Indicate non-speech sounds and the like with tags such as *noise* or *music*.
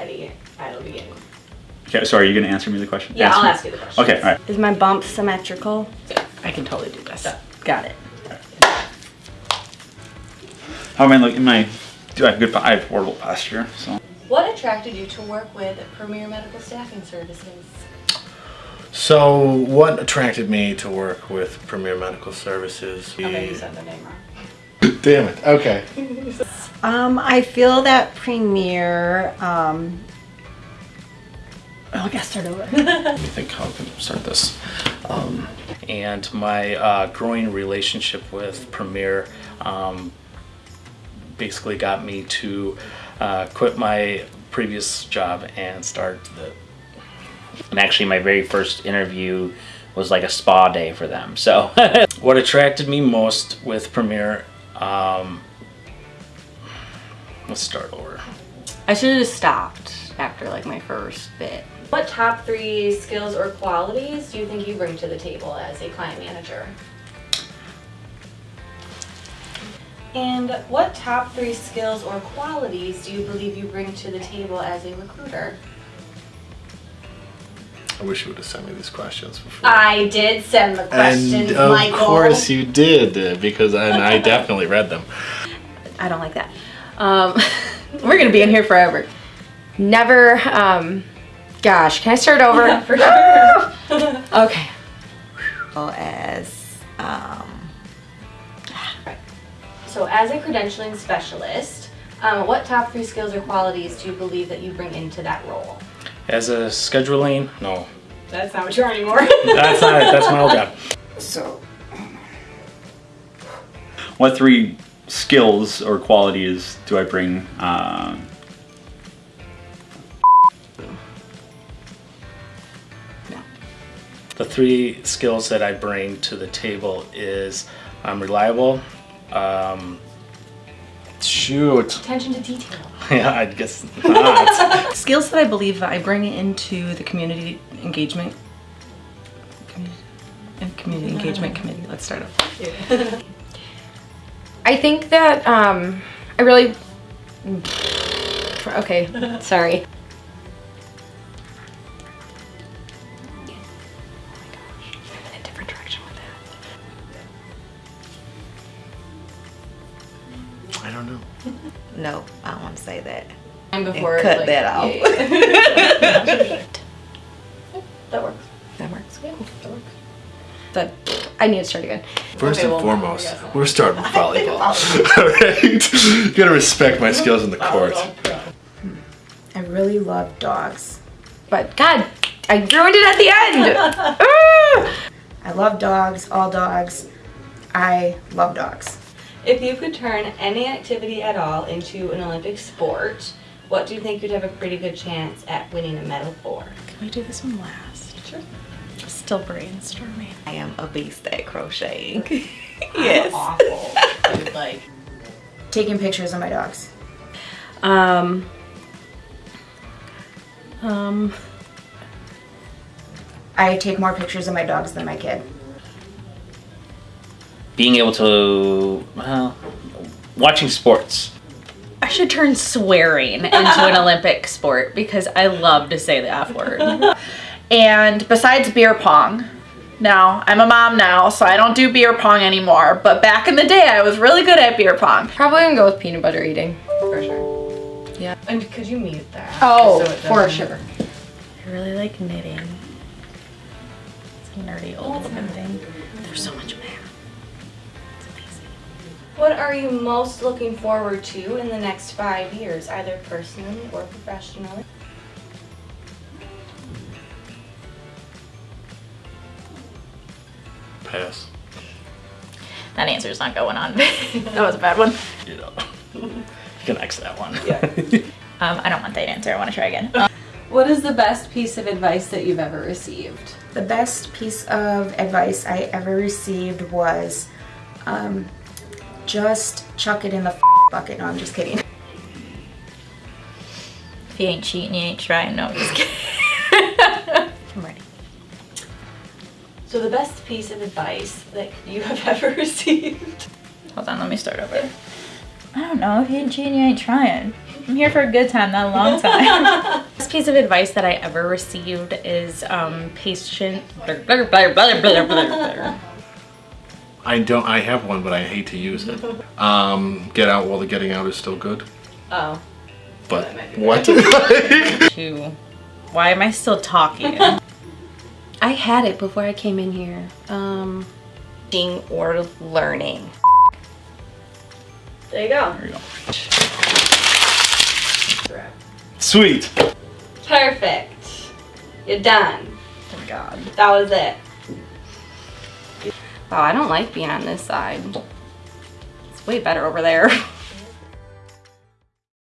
ready, I'll begin. Okay, sorry, are you gonna answer me the question? Yeah, I'll me. ask you the question. Okay, all right. Is my bump symmetrical? I can totally do this. Yeah. Got it. How am I looking? My do I have good? I have horrible posture. So What attracted you to work with Premier Medical Staffing Services? So, what attracted me to work with Premier Medical Services? Okay, you said the name wrong. Damn it. Okay. *laughs* Um, I feel that Premiere, um, oh, I gotta start over. *laughs* Let me think how I can start this. Um, and my uh, growing relationship with Premiere um, basically got me to uh, quit my previous job and start the. And actually, my very first interview was like a spa day for them. So *laughs* What attracted me most with Premiere um, let's start over. I should have just stopped after like my first bit. What top three skills or qualities do you think you bring to the table as a client manager? And what top three skills or qualities do you believe you bring to the table as a recruiter? I wish you would have sent me these questions before. I did send the questions, and of Michael. course you did, because and I definitely read them. I don't like that. Um, *laughs* we're gonna be in here forever. Never, um, gosh, can I start over? Yeah, for sure. Okay. Well, as, um, So as a credentialing specialist, um, what top three skills or qualities do you believe that you bring into that role? As a scheduling, no, That's not what you are anymore. *laughs* that's not it. That's my old job. so, what three skills or qualities do I bring? Um, The three skills that I bring to the table is I'm reliable. Um, shoot, Attention to detail. *laughs* yeah, I guess *laughs* not. Skills that I believe that I bring into the community engagement. community- and Community engagement committee. Let's start off. *laughs* I think that um, I really. Okay, *laughs* sorry. I'm in a different direction with that. I don't know. *laughs* no, I don't want to say that. And And before cut like, that out. yeah, yeah. *laughs* That works. that works. Yeah, that works. But I need to start again. First Okay, and well, foremost, I we're starting *laughs* with volleyball. *laughs* Alright? You gotta respect my skills in the court. I really love dogs. But God, I ruined it at the end. *laughs* Ah! I love dogs, all dogs. I love dogs. If you could turn any activity at all into an Olympic sport, what do you think you'd have a pretty good chance at winning a medal for? Can we do this one last? Sure. Still brainstorming. I am a beast at crocheting. *laughs* Yes. awful. Dude, like, Taking pictures of my dogs. Um. Um. I take more pictures of my dogs than my kid. being able to, well, watching sports. I should turn swearing into an *laughs* Olympic sport because I love to say the F word. *laughs* and besides beer pong, now I'm a mom now, so I don't do beer pong anymore. But back in the day, I was really good at beer pong. Probably gonna go with peanut butter eating. for sure. Yeah. And could you mute that? Oh, So for sure. I really like knitting. It's a nerdy old woman thing. There's so much math. It's amazing. What are you most looking forward to in the next five years, either personally or professionally? Pass. That answer's not going on. *laughs* that was a bad one. you know, you can X that one. Yeah. *laughs* Um, I don't want that answer. I want to try again. *laughs* What is the best piece of advice that you've ever received? The best piece of advice I ever received was um, just chuck it in the bucket. No, I'm just kidding. If you ain't cheating, you ain't trying. No, just kidding. So the best piece of advice that you have *laughs* ever received? Hold on, let me start over. I don't know. If you ain't cheating, you ain't trying. I'm here for a good time, not a long time. *laughs* *laughs* Best piece of advice that I ever received is um, patient. Blah, blah, blah. I don't. I have one, but I hate to use it. Um, get out while the getting out is still good. Oh. But what? To why am I still talking? I had it before I came in here. Um, teaching or learning. There you go. There you go. Sweet. Perfect. You're done. Oh God. That was it. Wow, I don't like being on this side. It's way better over there. *laughs*